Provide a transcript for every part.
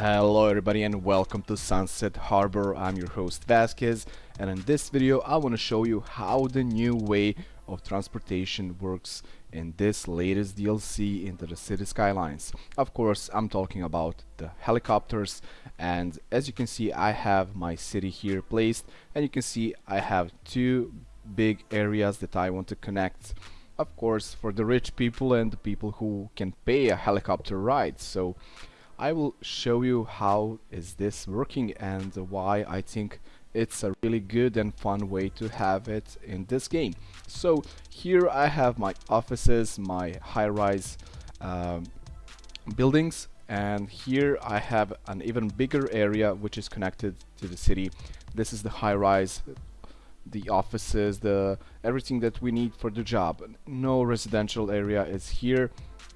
Hello everybody and welcome to Sunset Harbor. I'm your host Vasquez and in this video I want to show you how the new way of transportation works in this latest DLC into the City Skylines. Of course I'm talking about the helicopters and as you can see I have my city here placed and you can see I have two big areas that I want to connect of course for the rich people and the people who can pay a helicopter ride so I will show you how is this working and why I think it's a really good and fun way to have it in this game. So here I have my offices, my high-rise um, buildings and here I have an even bigger area which is connected to the city. This is the high-rise the offices, the everything that we need for the job. No residential area is here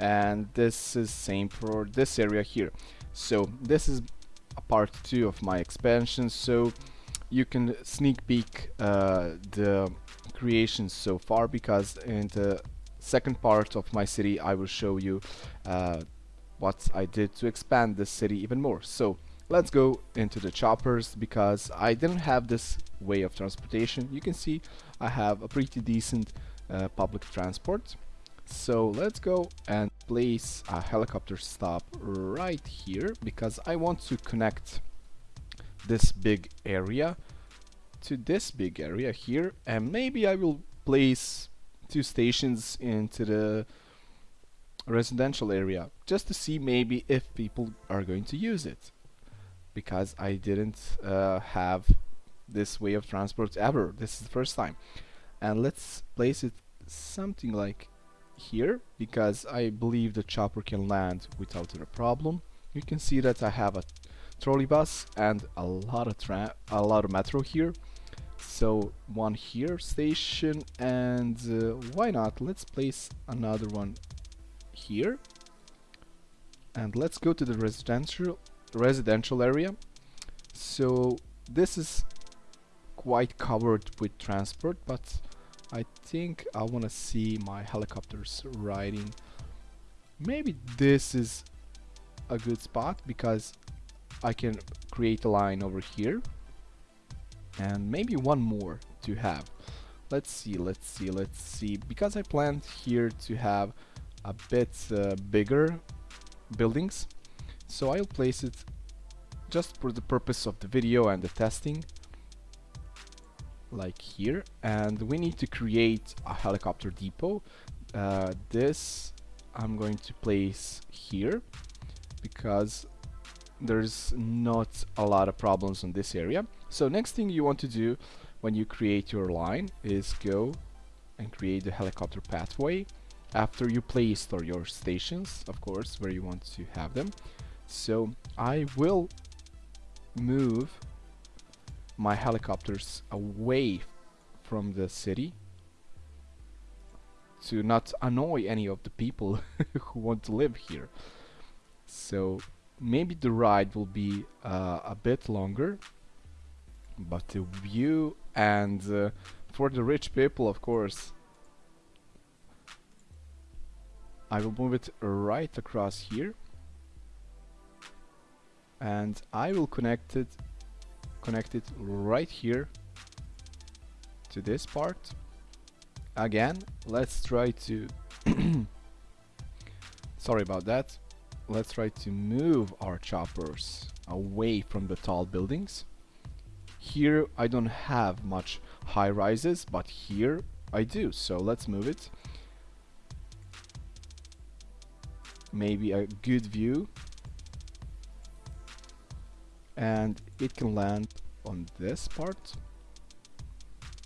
and this is same for this area here so this is a part two of my expansion so you can sneak peek uh, the creations so far because in the second part of my city I will show you uh, what I did to expand this city even more so let's go into the choppers because I didn't have this way of transportation. You can see I have a pretty decent uh, public transport. So let's go and place a helicopter stop right here because I want to connect this big area to this big area here. And maybe I will place two stations into the residential area just to see maybe if people are going to use it because I didn't uh, have this way of transport ever. This is the first time. And let's place it something like here because I believe the chopper can land without a problem. You can see that I have a trolley bus and a lot of a lot of metro here. So one here station and uh, why not? Let's place another one here. And let's go to the residential residential area. So this is quite covered with transport but I think I want to see my helicopters riding. Maybe this is a good spot because I can create a line over here and maybe one more to have. Let's see, let's see, let's see. Because I planned here to have a bit uh, bigger buildings, so I'll place it just for the purpose of the video and the testing like here and we need to create a helicopter depot. Uh, this I'm going to place here because there's not a lot of problems in this area. So next thing you want to do when you create your line is go and create the helicopter pathway after you place or your stations of course where you want to have them. So I will move my helicopters away from the city to not annoy any of the people who want to live here. So maybe the ride will be uh, a bit longer, but the view and uh, for the rich people, of course, I will move it right across here and I will connect it connect it right here to this part. Again let's try to sorry about that. Let's try to move our choppers away from the tall buildings. Here I don't have much high rises but here I do so let's move it. Maybe a good view and it can land on this part.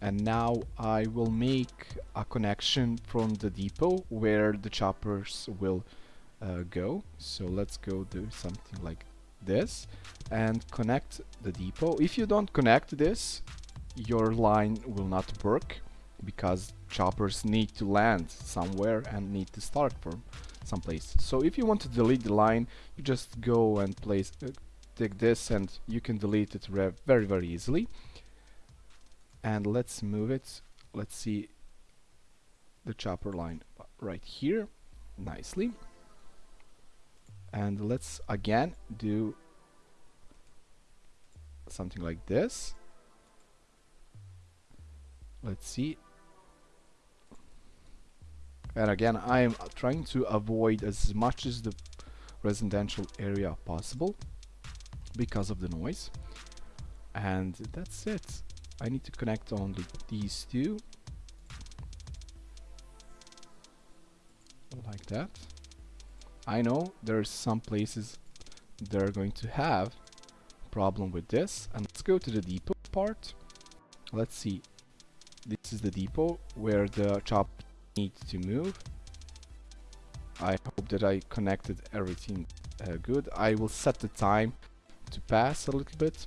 And now I will make a connection from the depot where the choppers will uh, go. So let's go do something like this and connect the depot. If you don't connect this your line will not work because choppers need to land somewhere and need to start from someplace. So if you want to delete the line you just go and place uh, take this and you can delete it very very easily. And let's move it. Let's see the chopper line right here nicely. And let's again do something like this. Let's see. And again I am trying to avoid as much as the residential area possible because of the noise. And that's it. I need to connect only these two. Like that. I know there's some places they're going to have problem with this. And let's go to the depot part. Let's see. This is the depot where the chop needs to move. I hope that I connected everything uh, good. I will set the time to pass a little bit.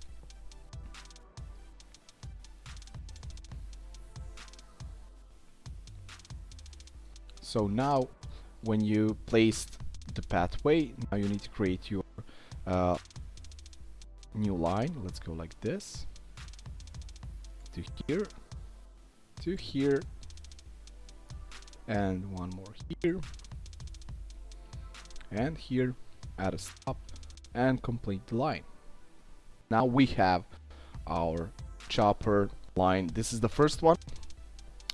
So now when you placed the pathway now you need to create your uh, new line. Let's go like this. To here. To here. And one more here. And here. Add a stop and complete the line now we have our chopper line. This is the first one.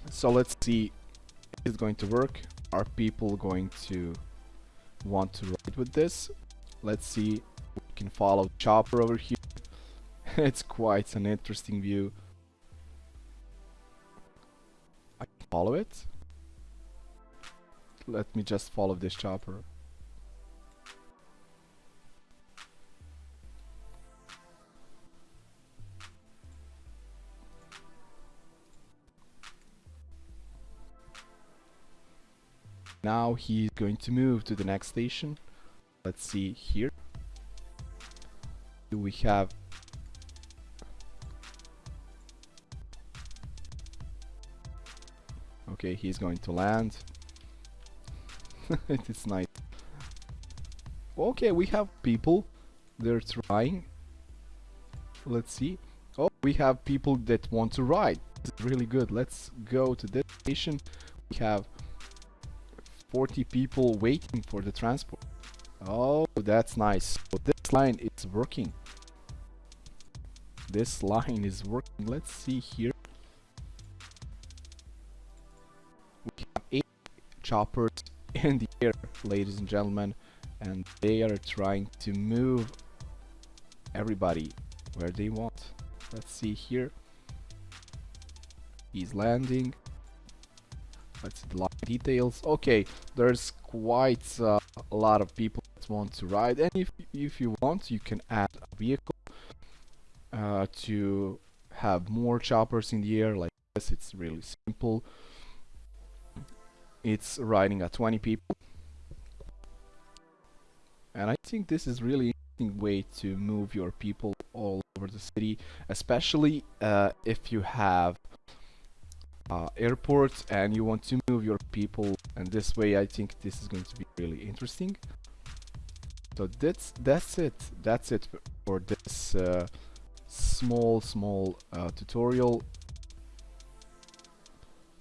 So let's see if it's going to work. Are people going to want to ride with this? Let's see we can follow chopper over here. It's quite an interesting view. I can follow it. Let me just follow this chopper now he's going to move to the next station. Let's see here. Do we have okay he's going to land. It's nice. Okay we have people. They're trying. Let's see. Oh we have people that want to ride. This is really good. Let's go to this station. We have 40 people waiting for the transport. Oh, that's nice. So this line is working. This line is working. Let's see here. We have eight choppers in the air, ladies and gentlemen, and they are trying to move everybody where they want. Let's see here. He's landing. Let's see the details. Okay, there's quite uh, a lot of people that want to ride, and if if you want, you can add a vehicle uh, to have more choppers in the air like this. It's really simple. It's riding at 20 people, and I think this is really interesting way to move your people all over the city, especially uh, if you have uh, airport and you want to move your people. And this way I think this is going to be really interesting. So that's that's it. That's it for this uh, small small uh, tutorial.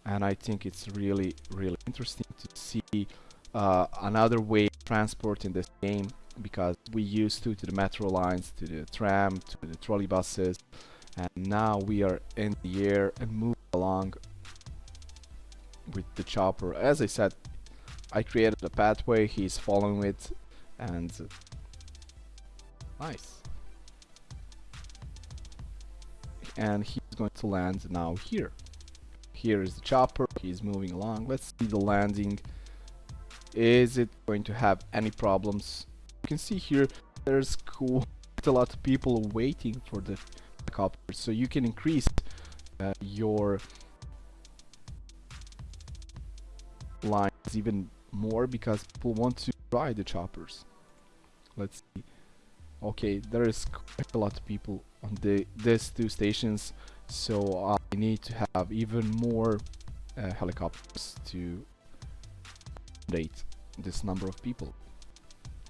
And I think it's really really interesting to see uh, another way of transport in this game because we used to to the metro lines to the tram to the trolley buses. And now we are in the air and move along with the chopper. As I said, I created a pathway, he's following it, and nice. And he's going to land now here. Here is the chopper, he's moving along. Let's see the landing. Is it going to have any problems? You can see here, there's quite a lot of people waiting for the helicopter, so you can increase uh, your lines even more because people want to ride the choppers. Let's see. Okay, there is quite a lot of people on the these two stations, so I need to have even more uh, helicopters to accommodate this number of people.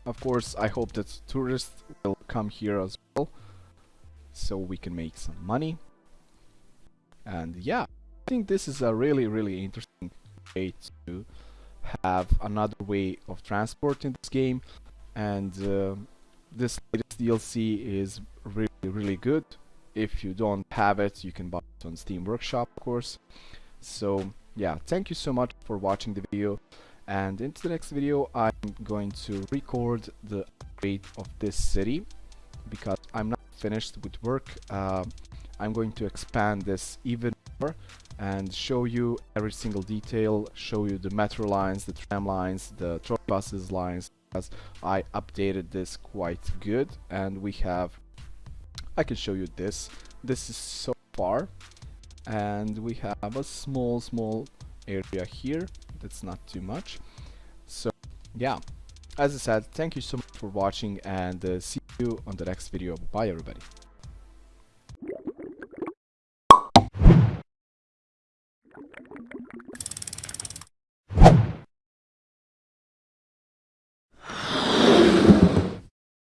Of course, I hope that tourists will come here as well, so we can make some money. And yeah, I think this is a really, really interesting way to have another way of transport in this game. And uh, this latest DLC is really really good. If you don't have it you can buy it on steam workshop of course. So yeah thank you so much for watching the video. And into the next video I'm going to record the upgrade of this city because I'm not finished with work. Uh, I'm going to expand this even and show you every single detail show you the metro lines the tram lines the trolley buses lines. As I updated this quite good and we have I can show you this. This is so far and we have a small small area here. That's not too much. So yeah. As I said thank you so much for watching and uh, see you on the next video. Bye everybody